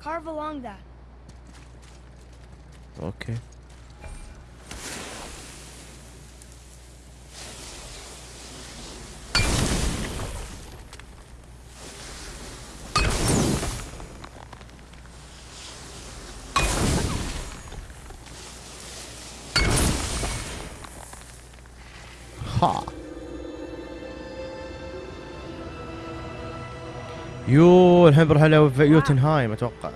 Carve along that. Okay. Ha. You الحين بنروح على يوتنهايم أتوقع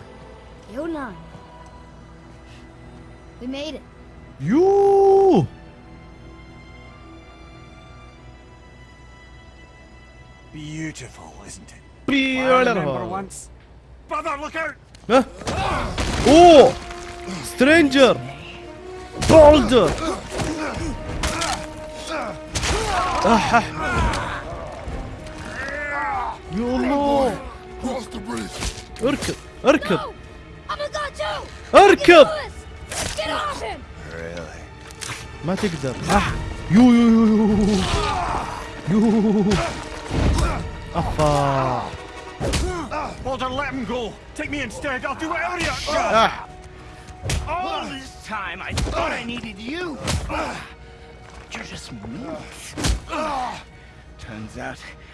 يوه Beautiful, isn't it? Beautiful. Brother, look out! Huh? Oh! Stranger! Boulder! Ah, ah. يا الله اركب اركب No! I'm a god too! اركب Lewis! Get off him! ما تقدر أح. يو يو يو يو يو افا Walter, let him go. Take me instead. I'll do whatever you أح. All this time, I thought I needed you. You're just meat. Turns out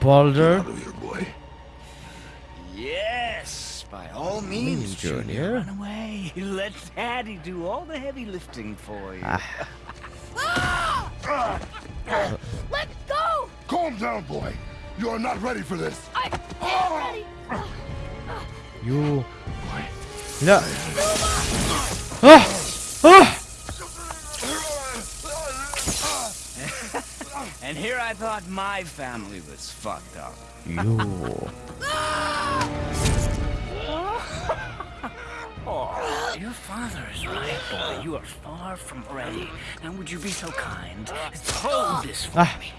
Boulder. Here, yes, by all means, Junior. Run away. Let Daddy do all the heavy lifting for you. Ah. Let's go! Calm down, boy. You are not ready for this. I am ready. You. Boy. No. Ah! Ah! And here I thought my family was fucked up. You. Oh, your father is right, boy. You are far from ready. Now would you be so kind as to hold this for ah. me?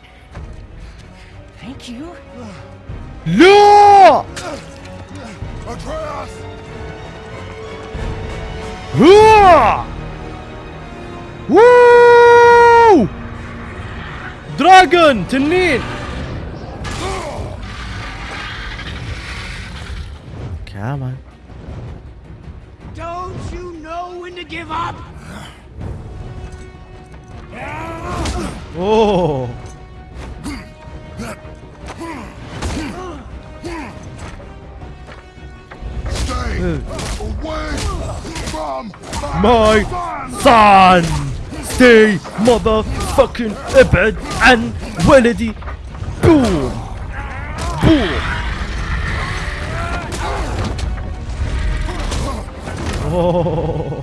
Thank you. No! Atreus! Woo! dragon to Nid! Come on. Don't you know when to give up? Oh. Stay away from my, my son. son. Stay, mother motherfucking ابعد عن ولدي. بوم. بوم. أوه.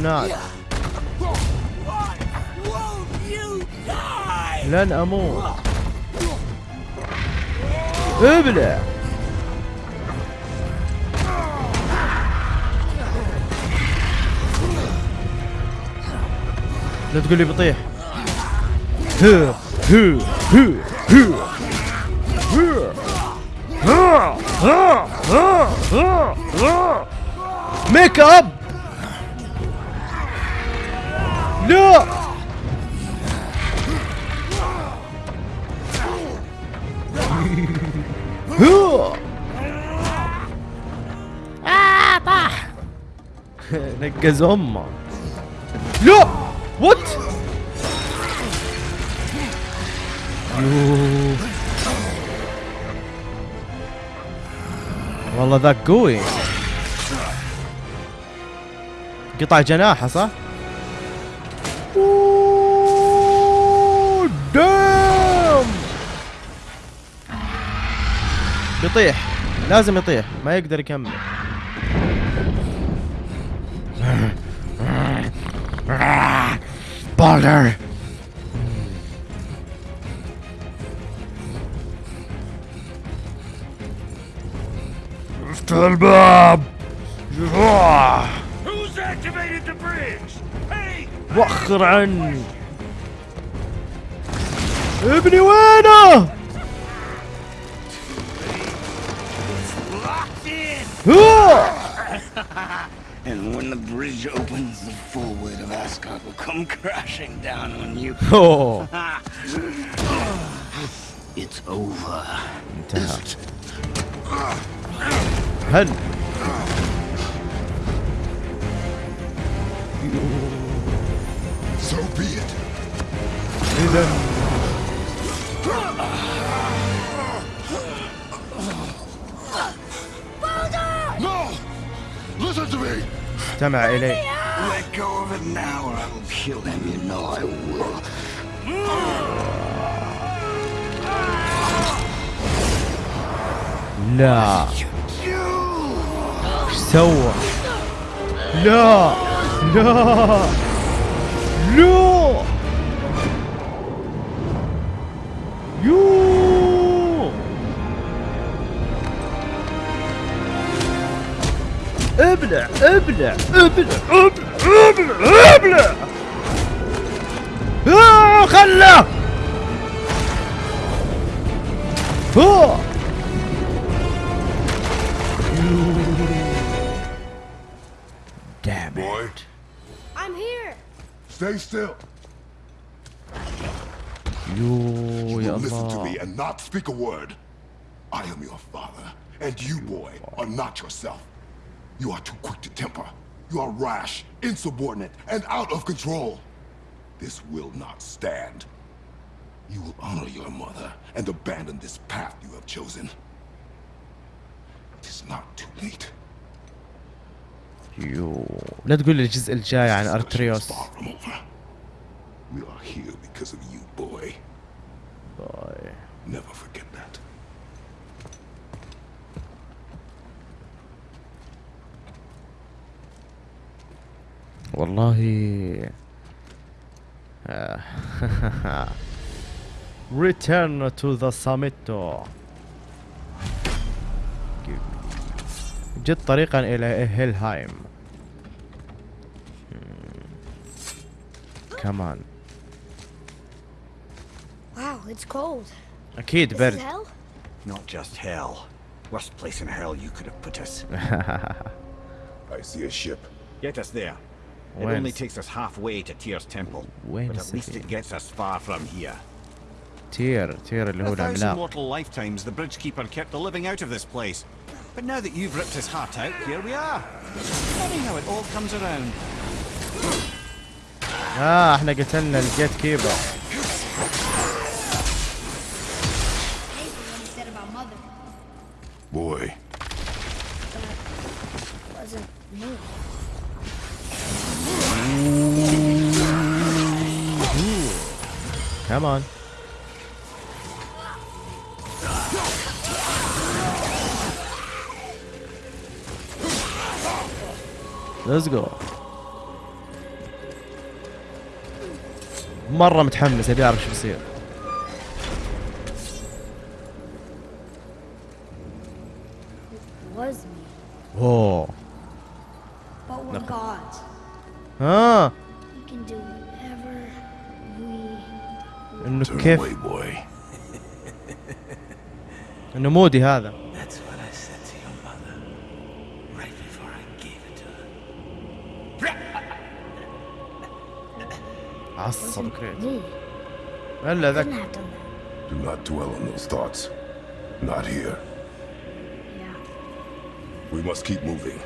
النار. لن أموت. ابلع. لا تقول لي بطيح. ميك اب لا! آه طاح. نقز امه لا! وات. والله ذاك قوي قطع جناحه صح؟ بيطيح لازم يطيح. ما يقدر يكمل. بالر افتح الباب! وخر عني ابني وينه؟ and when the bridge opens, the full weight of Asgard will come crashing down on you. Oh. it's over. It? So be it. Listen to me! استمع الي Let go of it now or I will kill him. You know I will. لا ايش سوى؟ لا لا لا يو ابلع ابلع ابلع ابلع ابلع ابلع آه، خله آه. Damn it. Boy, I'm here. stay still. يو You يا will listen to me الله and not speak a word. I am your father, and you, boy, are not yourself. You are too quick to temper. You are rash, insubordinate, and out of control. This will not stand. You will honor your mother and abandon this path you have chosen. It is not too late. يو لا تقول لي الجزء الجاي عن This is ارتريوس far from over. We are here because of you, boy. باي. Never forget والله آه. Return to the summit جد طريقا إلى هيلهايم كمان Wow, it's cold. أكيد This is برد hell? Not just hell. Worst place in hell you could have put us. I see a ship. Get us there. It When- only takes us halfway to Tyr's temple. When but is at least it? it gets us far from here. تير تير اللي هو For a thousand العملاق mortal lifetimes, the Bridgekeeper kept the living out of this place. But now that you've ripped his heart out, here we are. Funny how it all comes around. اه احنا قتلنا الجيت كيبر كمان ليتس جو مرة متحمس ابي اعرف شو بيصير It was me. اوه gave it to her. عصب كريت me. الا Couldn't ذاك have done that. Do not dwell on those thoughts. Not here. Yeah. We must keep moving.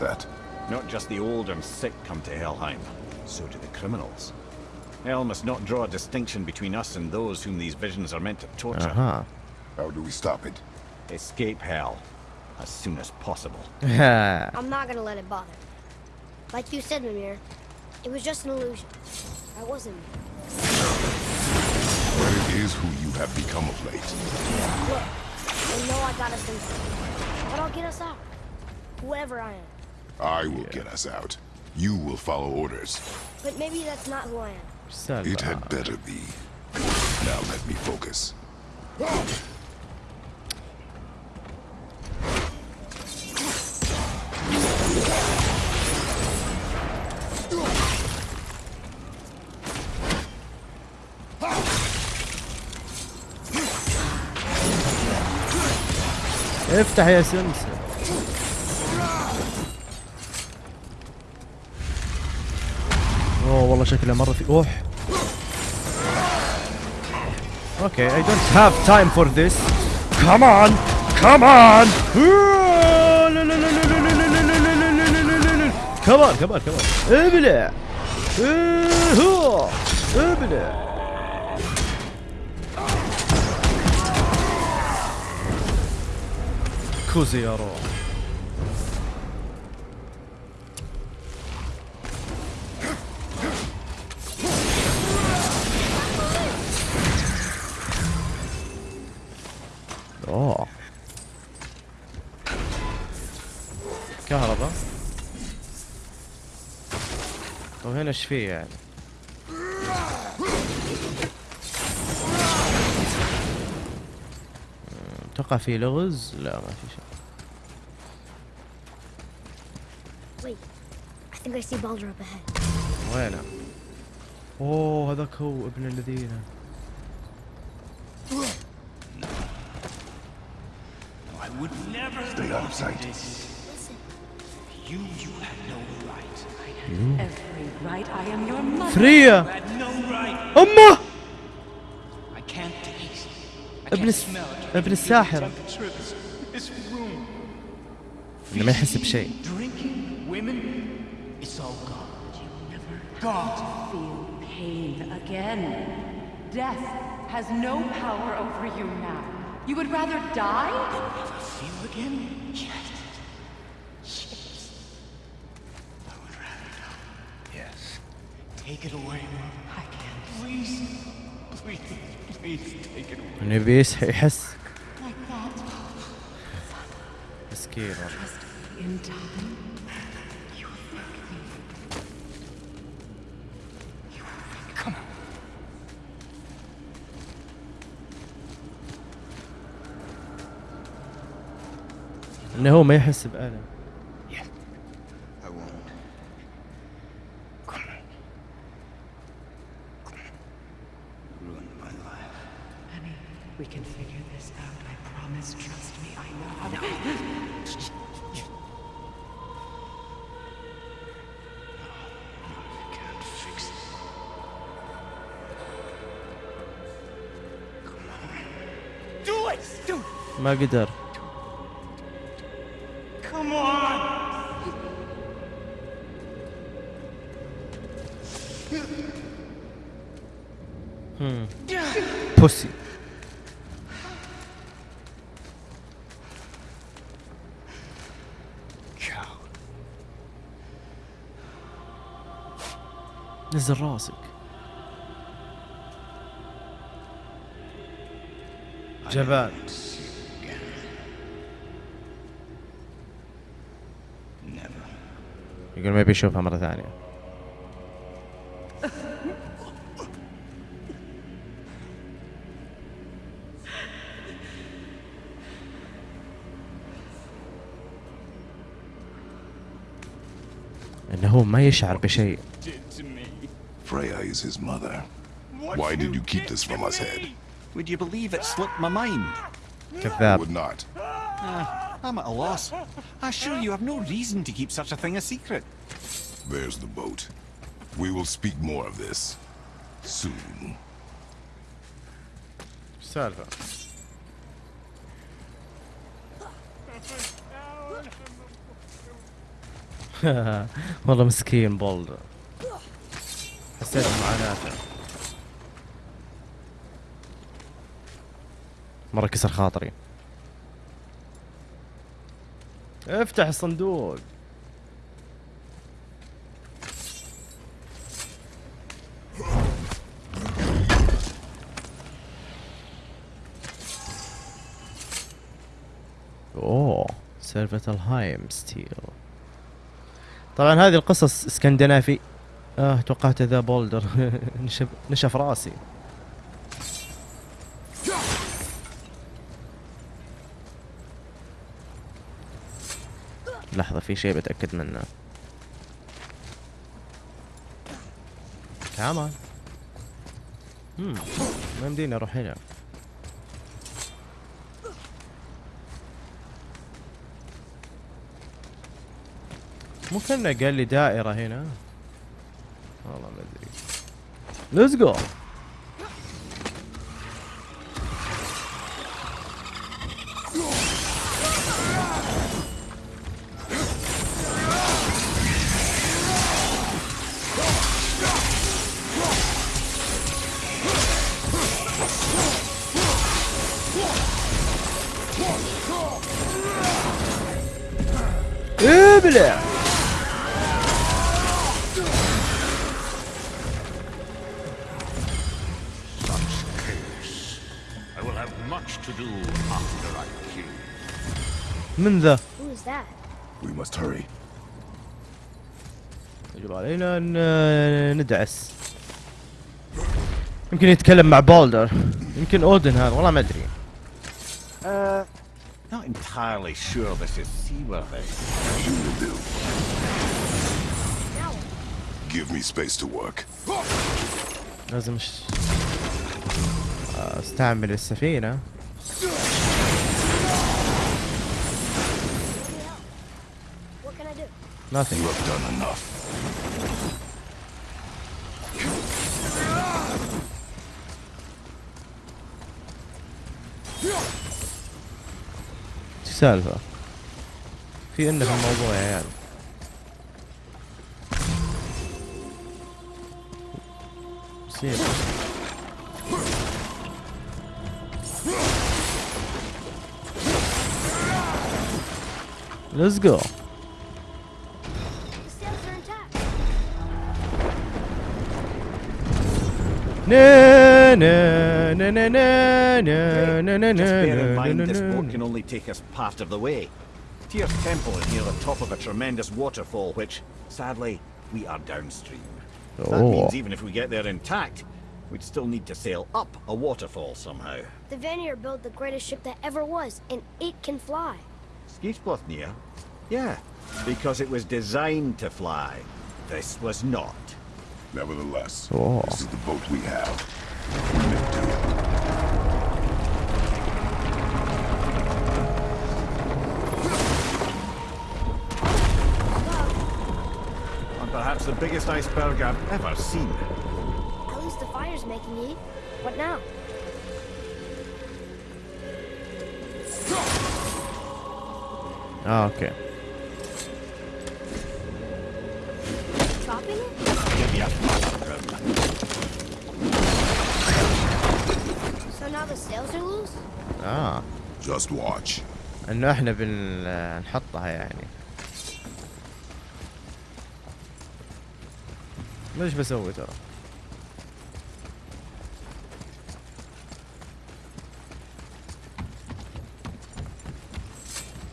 that. Not just the old and sick come to Helheim, so do the criminals. Hell must not draw a distinction between us and those whom these visions are meant to torture. Uh -huh. How do we stop it? Escape hell as soon as possible. I'm not gonna let it bother. Like you said, Mimir, it was just an illusion. I wasn't. But it is who you have become of late. Look, I know I got us in, but I'll get us out. Whoever I am. I will get us out. You will follow orders. But maybe that's not who I am. It السالفة had better be. Now let me focus. افتح يا سمسم والله شكله مرة في أوح. أوكي اي دونت هاف تايم فور ذس كمان كمان كمان كمان كمان ابلع! ابلع! روح. كهرباء وهنا إيش فيه يعني؟ أتوقع في لغز؟ لا ما في شيء. Wait, I think I see Baldur up ahead. وينه؟ أوه هذاك هو ابن الذين. I would never Stay out of sight. Listen, You, you had no right. Every right, I am your mother. فريا You had no right. امه I can't taste. I ابن can't الس- smell it. ابن الساحرة Temperature of this, this room. انه ما يحس بشيء Drinking, women, it's all gone. Gone. Feel pain again. Death has no power over you now. You would rather die? Never feel again? Yes. Yes. thank Come on. انه هو ما يحس بألم قدر Come on! بوسي Coward. نزل راسك جبان يقول ما يبي يشوفها مرة ثانية هو ما يشعر بشيء. Freya is his mother. Why did you keep this from us, me? Ed? Would you believe it slipped my mind? I كذاب would not. I'm at a loss. I assure you have no reason to keep such a thing a secret. There's the boat. We will speak more of this soon. إيش السالفة؟ والله مسكين بولدر حسيت بمعاناته مرة كسر خاطري افتح الصندوق سيرفة الهايم ستيل. طبعا هذه القصص اسكندنافي. آه توقعت ذا بولدر. نشف نشف راسي. لحظة في شيء بتأكد منه. كمان هم ما يمديني أروح هنا. مو كنا قال لي دائرة هنا؟ والله ما أدري. ليتس جو من ذا. يجب علينا ان ندعس يمكن يتكلم مع بولدر يمكن اودن هذا والله ما ادري Uh, not entirely sure this is seaworthy. You will do. Now what? Give me space to work. لازم ش... استعمل السفينة nothing You have done enough. شو السالفة في انه في الموضوع يا عيال مصيبة Let's go. Na na na na na na na na Just bear in na mind na this na boat na. can only take us part of the way. Tyr's temple is near the top of a tremendous waterfall, which, sadly, we are downstream. That Oh. means even if we get there intact, we'd still need to sail up a waterfall somehow. The Vanir built the greatest ship that ever was, and it can fly. Skidbladnir? Yeah, because it was designed to fly. This was not. Nevertheless, oh. this is the boat we have. We do. Perhaps the biggest iceberg I've ever seen. At least the fire's making heat. What now? Oh, okay. آه Just watch. انه إحنا بنحطها يعني ليش بسوي ترى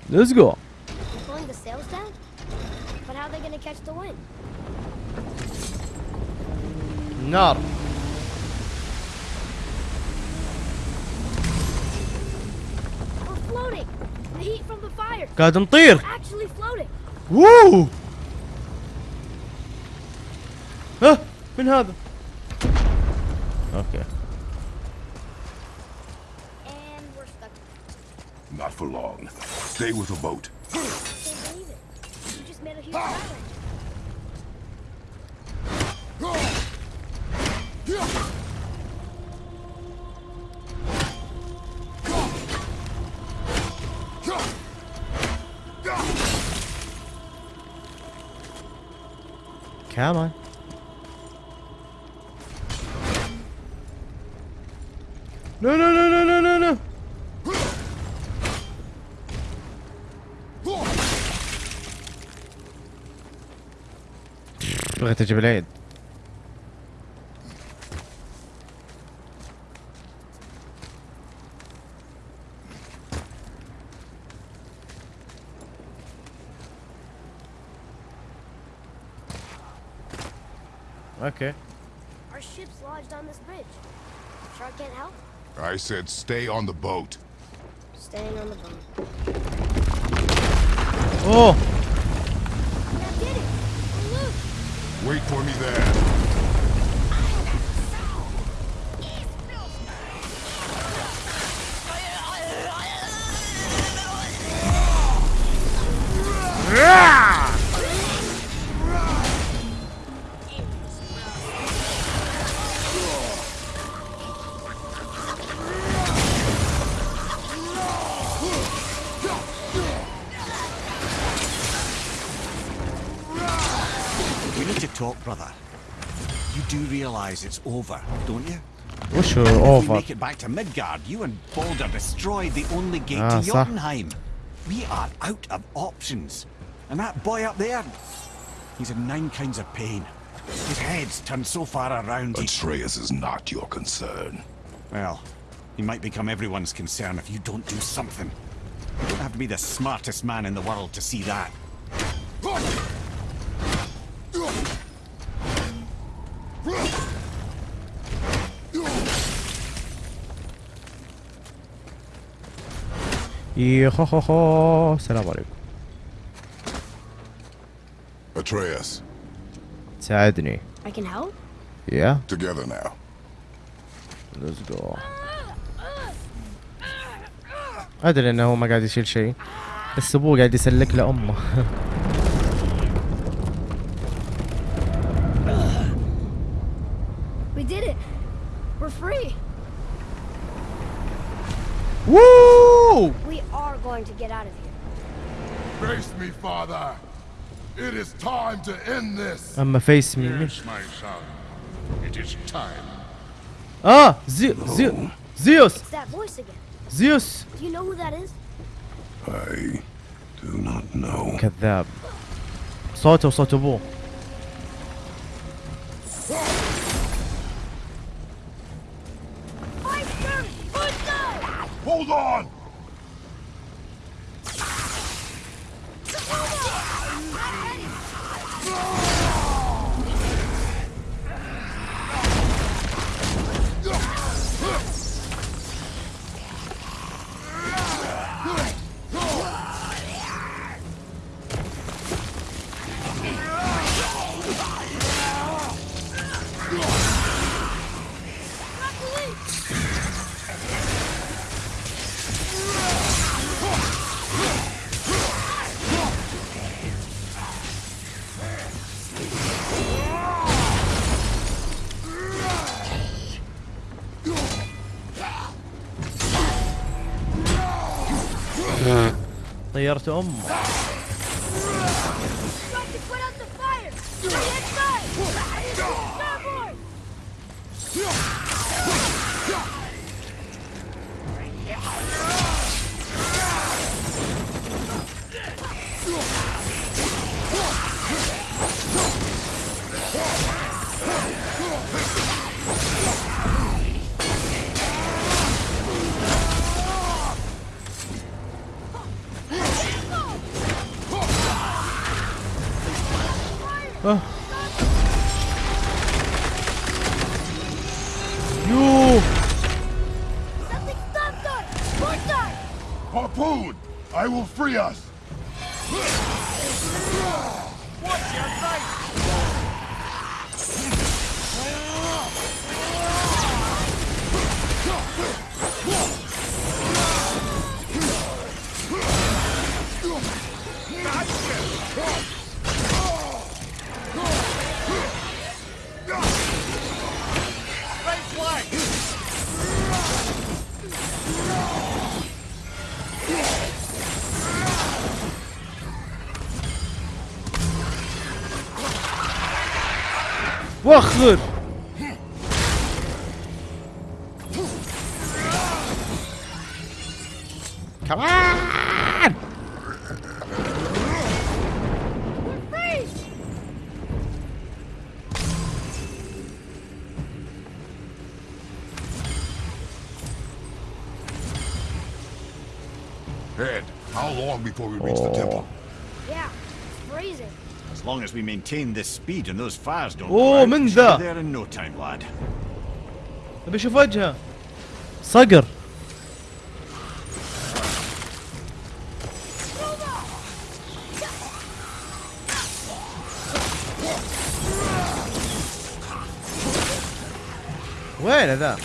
Let's go Pulling the sails down? But how are they gonna catch the wind? نار floating! The heat from the fire! قاعد نطير We're actually floating! ووو ها من هذا اوكي And we're stuck. Not for long. Stay with the boat. Can't believe it. You just made a huge island. Come on. No, no, no, no, no, no, no. بغيت أجيب العيد Okay. Our ship's lodged on this bridge. Sure I can't help? I said stay on the boat. Staying on the boat. Oh! Now get it! Wait for me there. over, don't you? Oh, What's your over? If we make it back to Midgard, you and Baldur destroyed the only gate ah, to Jotunheim. Sir. We are out of options. And that boy up there, he's in nine kinds of pain. His head's turned so far around. Atreus is not your concern. Well, he might become everyone's concern if you don't do something. You don't have to be the smartest man in the world to see that. يا خو خو خو السلام عليكم Atreus, ساعدني I can help? يا together now. ليتس جو ادري انه هو ما قاعد يشيل شيء بس ابوه قاعد يسلك له امه We did it! We're free! ووو We are going to get out of here. Face me, father. It is time to end this. اما فيس مي مين Yes, my son. It is time. اه زي زي زيوس It's that voice again. زيوس Do you know who that is? I do not know. كذاب صوته وصوت ابوه Hold on! Go! غيرت أمه. وخر كمان Ed, how long before we reach Maintain this speed and those fires don't Oh, out, من ذا. there in no time, lad. ابي أشوف وجهه صقر وين ذا؟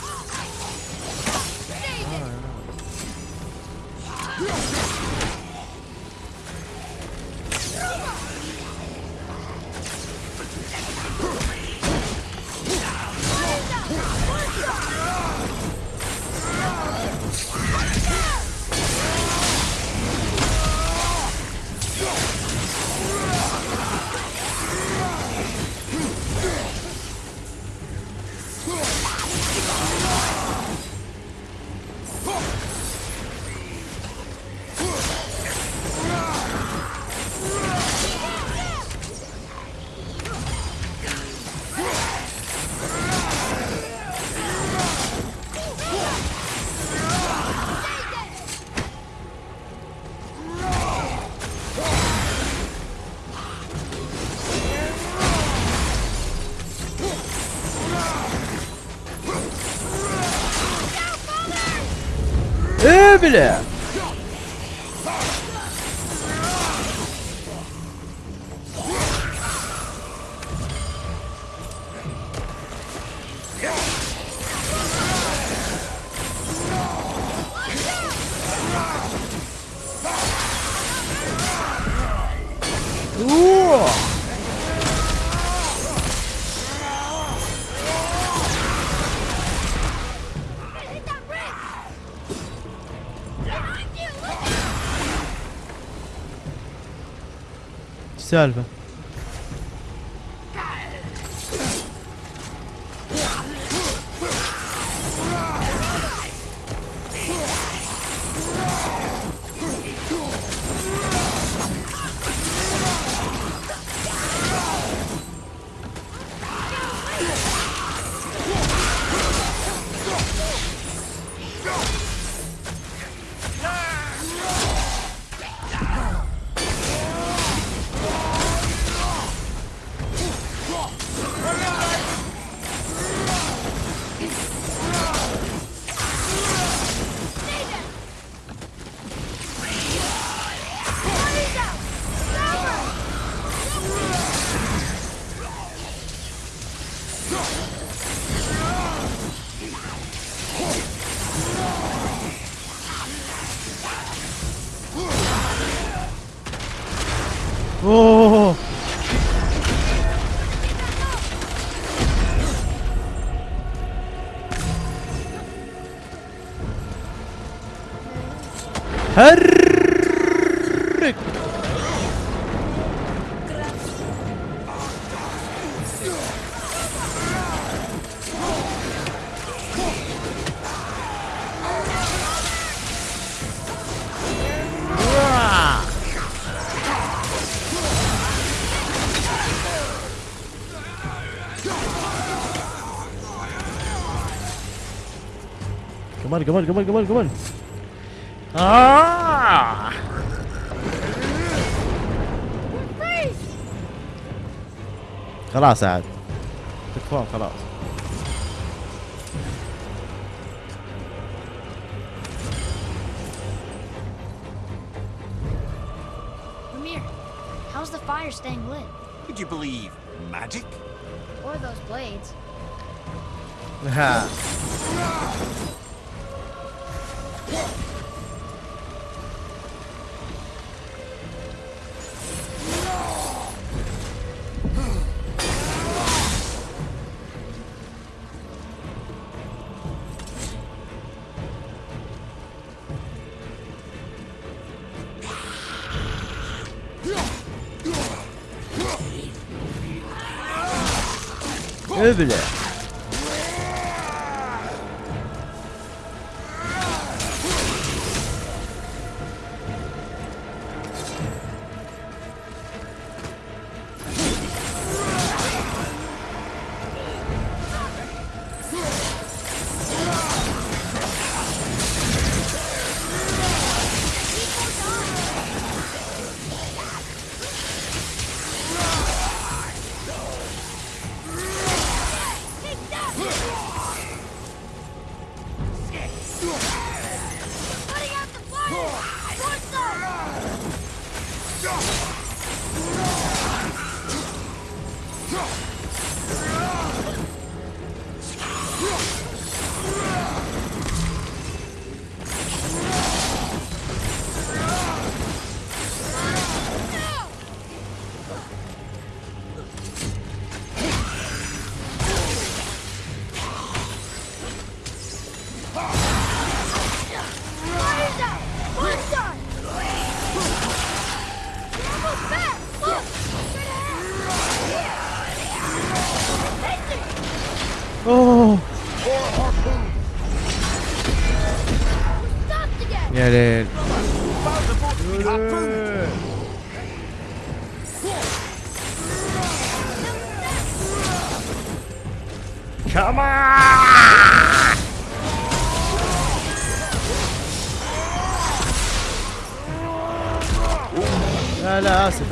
Ê, mulher! salve. Harrik. Come on, come on, come on, come on, ah! خلاص عاد تكفون خلاص Ramir, how's the fire staying lit? Would you believe magic? Or those blades? 왜 그래?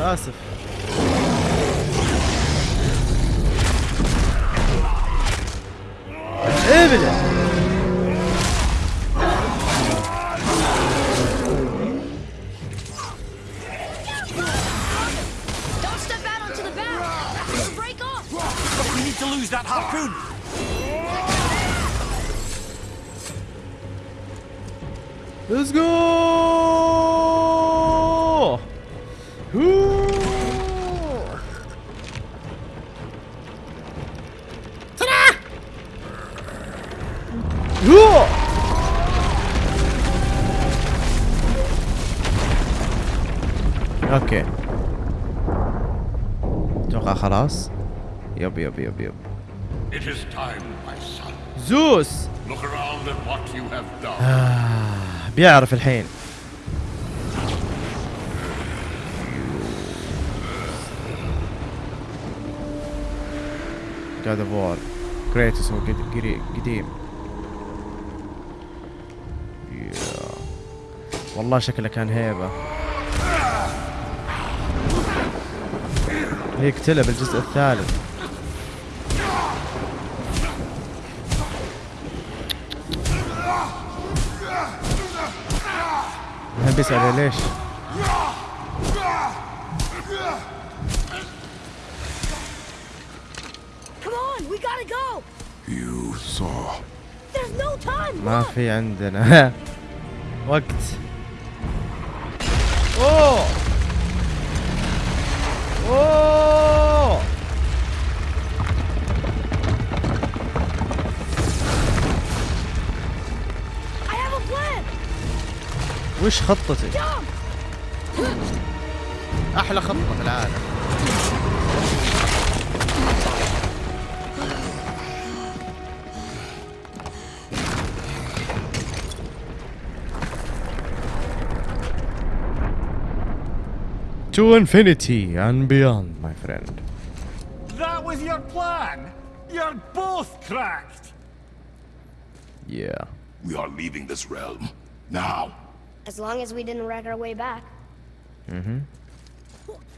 We need to lose that harpoon. Let's go! يب يب يب. It is time, my son. زوس! Look around at what you have done. بيعرف الحين. God of War. كريتوس هو قديم. والله شكله كان هيبة يقتله بالجزء الثالث There's no time! ما Look! في عندنا وقت اوه اوه وش خطتك؟ Jump! احلى خطة في العالم To infinity and beyond, my friend. That was your plan. You're both cracked. Yeah. We are leaving this realm. Now. As long as we didn't wreck our way back. Mm-hmm.